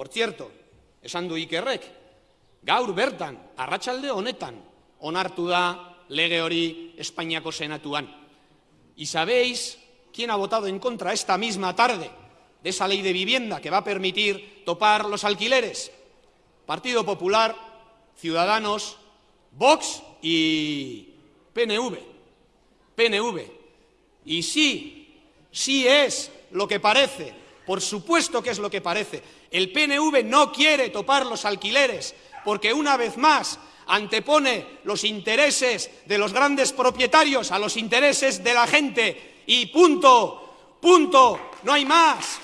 por cierto, esan du Ikerrek, gaur bertan, arratsalde honetan, onartu da lege hori Espainiako. Y sabéis quién ha votado en contra esta misma tarde de esa ley de vivienda que va a permitir topar los alquileres. Partido Popular, Ciudadanos, Vox y PNV. PNV. Y sí, sí es lo que parece, por supuesto que es lo que parece. El PNV no quiere topar los alquileres porque una vez más antepone los intereses de los grandes propietarios a los intereses de la gente y punto, punto, no hay más.